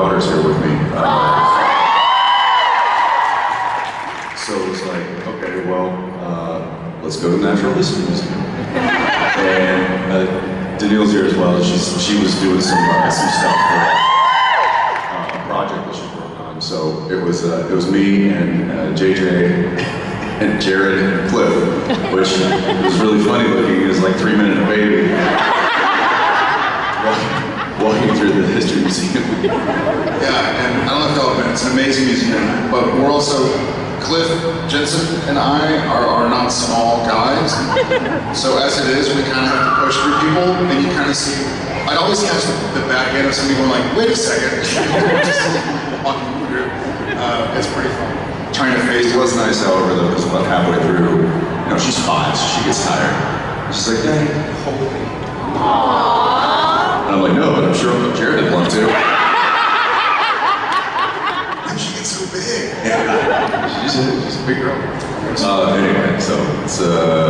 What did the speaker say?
daughter's here with me. Uh, so it was like, okay, well, uh, let's go to Natural History Museum. and uh, Danielle's here as well. She's, she was doing some, uh, some stuff for uh, a project that she's working on. So it was, uh, it was me and uh, JJ and Jared and Cliff, which was really funny The history museum. Yeah, and I don't know if y'all have been, it's an amazing museum, but we're also, Cliff Jensen and I are, are not small guys. So as it is, we kind of have to push through people, and you kind of see, I'd always catch the, the back end of somebody going like, wait a second. Just walking through. Uh, it's pretty fun. Trying to face It was nice, however, though, because about halfway through, you know, she's five, so she gets tired. She's like, Daddy, hold me. And I'm like, no, but I'm sure Jared would love to. she gets so big. she's, a, she's a big girl. Uh, anyway, so it's, uh,